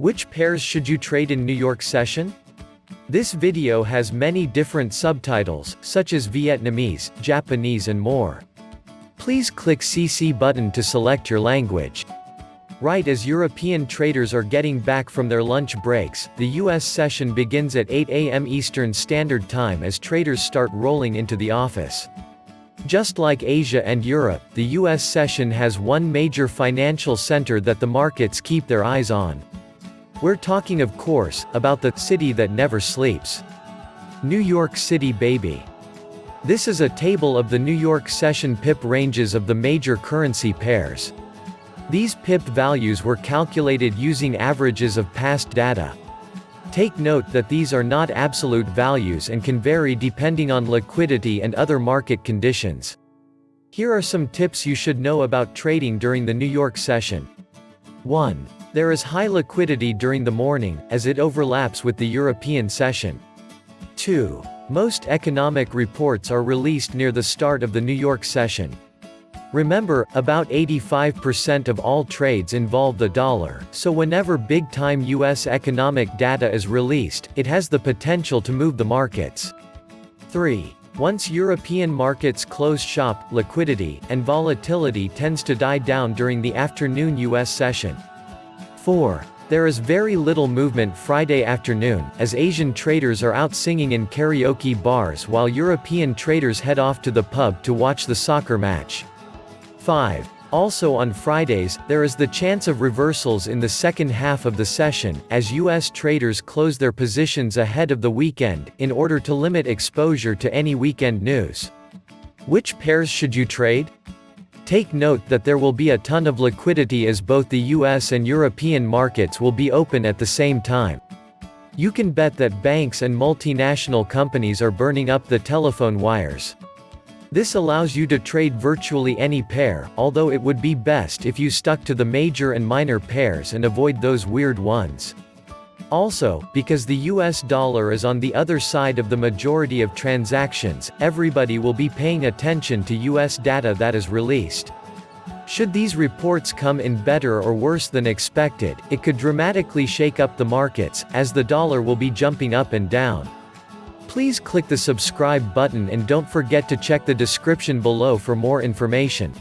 Which pairs should you trade in New York session? This video has many different subtitles, such as Vietnamese, Japanese and more. Please click CC button to select your language. Right as European traders are getting back from their lunch breaks, the US session begins at 8 a.m. Eastern Standard Time as traders start rolling into the office. Just like Asia and Europe, the US session has one major financial center that the markets keep their eyes on. We're talking of course, about the city that never sleeps. New York City baby. This is a table of the New York session pip ranges of the major currency pairs. These pip values were calculated using averages of past data. Take note that these are not absolute values and can vary depending on liquidity and other market conditions. Here are some tips you should know about trading during the New York session. 1. There is high liquidity during the morning, as it overlaps with the European session. 2. Most economic reports are released near the start of the New York session. Remember, about 85% of all trades involve the dollar, so whenever big-time US economic data is released, it has the potential to move the markets. 3. Once European markets close shop, liquidity and volatility tends to die down during the afternoon US session. 4. There is very little movement Friday afternoon, as Asian traders are out singing in karaoke bars while European traders head off to the pub to watch the soccer match. 5. Also on Fridays, there is the chance of reversals in the second half of the session, as U.S. traders close their positions ahead of the weekend, in order to limit exposure to any weekend news. Which pairs should you trade? Take note that there will be a ton of liquidity as both the US and European markets will be open at the same time. You can bet that banks and multinational companies are burning up the telephone wires. This allows you to trade virtually any pair, although it would be best if you stuck to the major and minor pairs and avoid those weird ones. Also, because the US dollar is on the other side of the majority of transactions, everybody will be paying attention to US data that is released. Should these reports come in better or worse than expected, it could dramatically shake up the markets, as the dollar will be jumping up and down. Please click the subscribe button and don't forget to check the description below for more information.